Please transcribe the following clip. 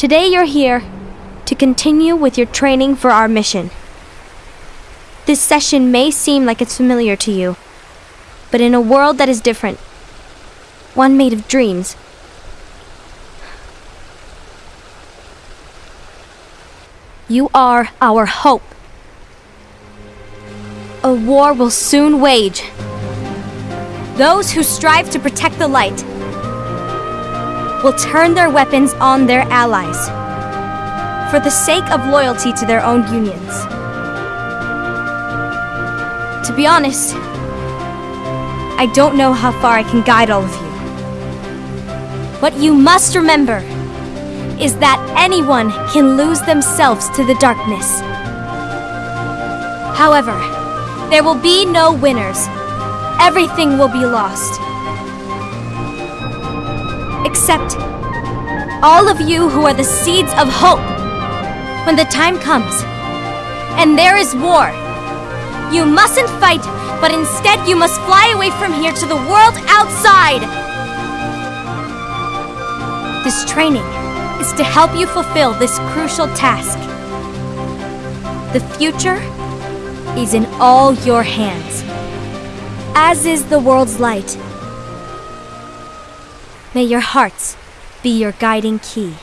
Today you're here to continue with your training for our mission. This session may seem like it's familiar to you, but in a world that is different, one made of dreams, you are our hope. A war will soon wage. Those who strive to protect the light will turn their weapons on their allies for the sake of loyalty to their own unions. To be honest, I don't know how far I can guide all of you. What you must remember is that anyone can lose themselves to the darkness. However, there will be no winners. Everything will be lost. Except all of you who are the seeds of hope. When the time comes, and there is war, you mustn't fight, but instead you must fly away from here to the world outside. This training is to help you fulfill this crucial task. The future is in all your hands, as is the world's light. May your hearts be your guiding key.